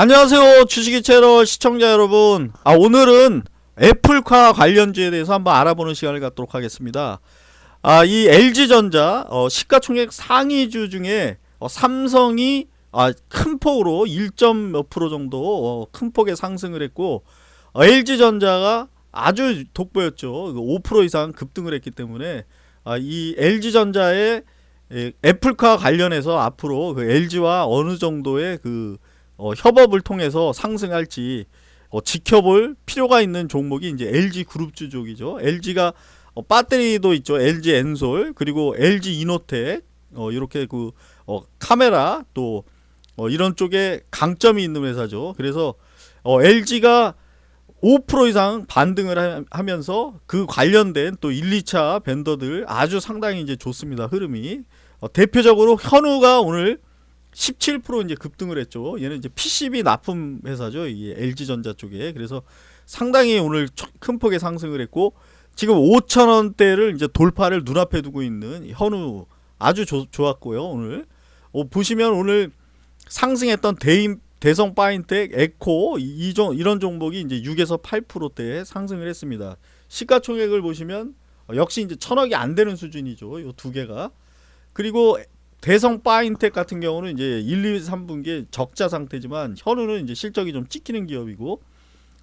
안녕하세요 주식이 채널 시청자 여러분. 아 오늘은 애플카 관련주에 대해서 한번 알아보는 시간을 갖도록 하겠습니다. 아 이 LG전자 어, 시가총액 상위주 중에 어, 삼성이 아, 큰 폭으로 1점 몇 프로 정도 어, 큰 폭의 상승을 했고 어, LG전자가 아주 돋보였죠. 5% 이상 급등을 했기 때문에 아, 이 LG전자의 예, 애플카 관련해서 앞으로 그 LG와 어느 정도의 그 어, 협업을 통해서 상승할지 어, 지켜볼 필요가 있는 종목이 이제 LG 그룹주 쪽이죠. LG가 어, 배터리도 있죠. LG 엔솔 그리고 LG 이노텍 어, 이렇게 그 어, 카메라 또 어, 이런 쪽에 강점이 있는 회사죠. 그래서 어, LG가 5% 이상 반등을 하, 하면서 그 관련된 또 1, 2차 벤더들 아주 상당히 이제 좋습니다. 흐름이 어, 대표적으로 현우가 오늘 17% 이제 급등을 했죠. 얘는 이제 PCB 납품 회사죠. 이 LG전자 쪽에. 그래서 상당히 오늘 큰 폭의 상승을 했고 지금 5천 원대를 이제 돌파를 눈앞에 두고 있는 현우 아주 조, 좋았고요. 오늘 어, 보시면 오늘 상승했던 대인 대성 파인텍, 에코 이, 종 이런 종목이 이제 6에서 8%대 상승을 했습니다. 시가총액을 보시면 어, 역시 이제 천억이 안 되는 수준이죠. 이 두 개가. 그리고 대성 파인텍 같은 경우는 이제 1, 2, 3분기에 적자 상태지만 현우는 이제 실적이 좀 찍히는 기업이고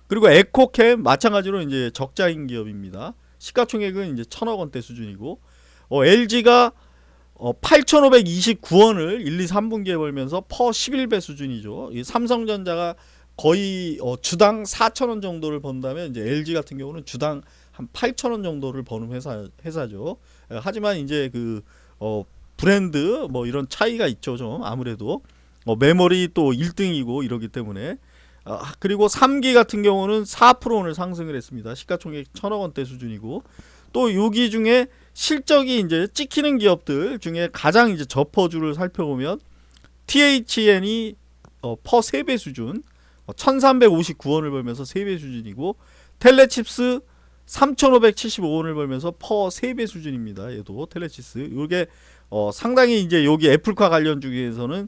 그리고 에코캠 마찬가지로 이제 적자인 기업입니다. 시가총액은 이제 천억 원대 수준이고 어, LG가 어, 8,529원을 1, 2, 3분기에 벌면서 퍼 11배 수준이죠. 이 삼성전자가 거의 어, 주당 4,000원 정도를 번다면 이제 LG 같은 경우는 주당 한 8,000원 정도를 버는 회사 회사죠. 하지만 이제 그 어, 브랜드 뭐 이런 차이가 있죠 좀. 아무래도. 뭐 메모리 또 1등이고 이러기 때문에. 아, 그리고 3기 같은 경우는 4% 오늘 상승을 했습니다. 시가총액 천억 원대 수준이고. 또 여기 중에 실적이 이제 찍히는 기업들 중에 가장 이제 저퍼주를 살펴보면 THN이 어, 퍼 3배 수준 어, 1359원을 벌면서 3배 수준이고 텔레칩스 3,575원을 벌면서 퍼 3배 수준입니다. 얘도 텔레치스. 이게 어, 상당히 이제 여기 애플카 관련 중에서는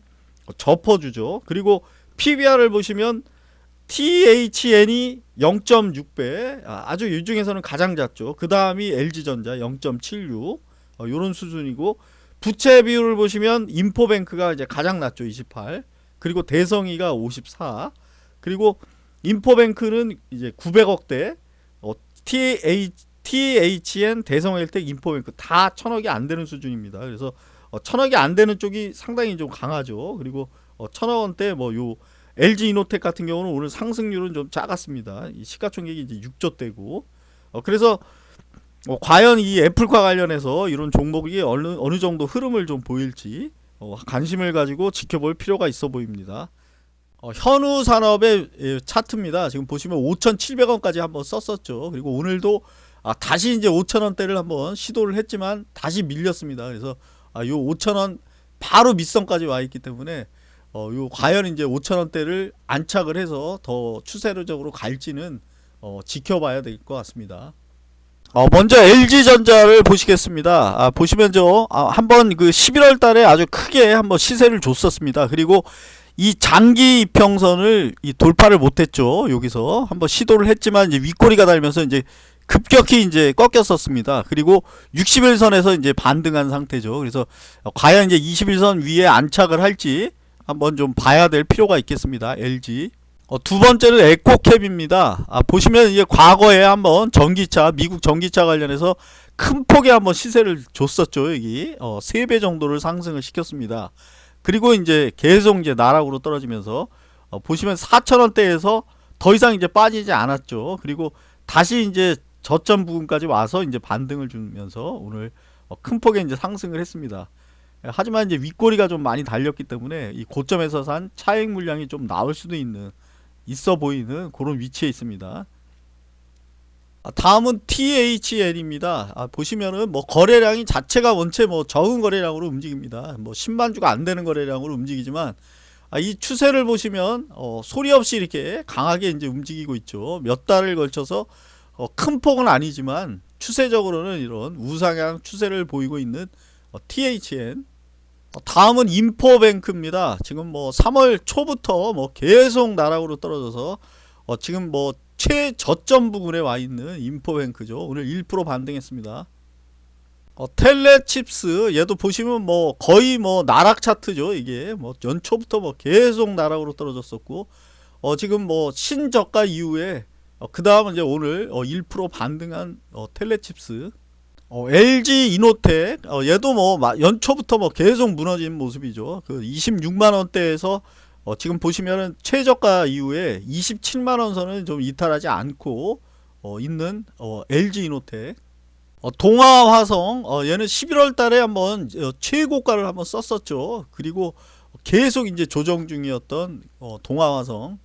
저퍼주죠. 그리고 PBR을 보시면 THN이 0.6배 아, 아주 이 중에서는 가장 작죠. 그 다음이 LG전자 0.76 어, 요런 수준이고 부채 비율을 보시면 인포뱅크가 이제 가장 낮죠. 28 그리고 대성이가 54 그리고 인포뱅크는 이제 900억대 어, TH, THN 대성일텍 인포뱅크 다 천억이 안 되는 수준입니다. 그래서 어, 천억이 안 되는 쪽이 상당히 좀 강하죠. 그리고 어, 천억 원대 뭐 요 LG 이노텍 같은 경우는 오늘 상승률은 좀 작았습니다. 이 시가총액이 이제 6조대고 어, 그래서 어, 과연 이 애플과 관련해서 이런 종목이 어느 어느 정도 흐름을 좀 보일지 어, 관심을 가지고 지켜볼 필요가 있어 보입니다. 어, 현우 산업의 예, 차트입니다. 지금 보시면 5,700원까지 한번 썼었죠. 그리고 오늘도 아, 다시 이제 5,000원대를 한번 시도를 했지만 다시 밀렸습니다. 그래서 아, 요 5,000원 바로 밑선까지 와 있기 때문에 어, 요 과연 이제 5,000원대를 안착을 해서 더 추세적으로 갈지는 어, 지켜봐야 될 것 같습니다. 어, 먼저 LG전자를 보시겠습니다. 아, 보시면 저 아, 한번 그 11월 달에 아주 크게 한번 시세를 줬었습니다. 그리고 이 장기 이평선을 이 돌파를 못했죠. 여기서 한번 시도를 했지만 이제 윗꼬리가 달면서 이제 급격히 이제 꺾였었습니다. 그리고 60일선에서 이제 반등한 상태죠. 그래서 과연 이제 21선 위에 안착을 할지 한번 좀 봐야 될 필요가 있겠습니다. LG. 어, 두 번째는 에코캡입니다. 아, 보시면 이게 과거에 한번 전기차, 미국 전기차 관련해서 큰 폭의 한번 시세를 줬었죠. 여기 어, 3배 정도를 상승을 시켰습니다. 그리고 이제 계속 이제 나락으로 떨어지면서 어, 보시면 4천원대에서 더 이상 이제 빠지지 않았죠. 그리고 다시 이제 저점 부분까지 와서 이제 반등을 주면서 오늘 어, 큰 폭의 이제 상승을 했습니다. 하지만 이제 윗꼬리가 좀 많이 달렸기 때문에 이 고점에서 산 차익 물량이 좀 나올 수도 있는 있어 보이는 그런 위치에 있습니다. 아, 다음은 THL입니다. 아, 보시면은 뭐 거래량이 자체가 원체 뭐 적은 거래량으로 움직입니다. 뭐 10만 주가 안 되는 거래량으로 움직이지만 아, 이 추세를 보시면 어, 소리 없이 이렇게 강하게 이제 움직이고 있죠. 몇 달을 걸쳐서 어, 큰 폭은 아니지만 추세적으로는 이런 우상향 추세를 보이고 있는 어, THN 어, 다음은 인포뱅크입니다. 지금 뭐 3월 초부터 뭐 계속 나락으로 떨어져서 어, 지금 뭐 최저점 부근에 와 있는 인포뱅크죠. 오늘 1% 반등했습니다. 어, 텔레칩스 얘도 보시면 뭐 거의 뭐 나락 차트죠. 이게 뭐 연초부터 뭐 계속 나락으로 떨어졌었고 어, 지금 뭐 신저가 이후에 어, 그 다음은 이제 오늘 어, 1% 반등한 어, 텔레칩스 어, LG 이노텍 어, 얘도 뭐 마- 연초부터 뭐 계속 무너진 모습이죠. 그 26만 원대에서 어, 지금 보시면은 최저가 이후에 27만 원 선은 좀 이탈하지 않고 어, 있는 어, LG 이노텍 어, 동아화성 어, 얘는 11월 달에 한번 어, 최고가를 한번 썼었죠. 그리고 계속 이제 조정 중이었던 어, 동아화성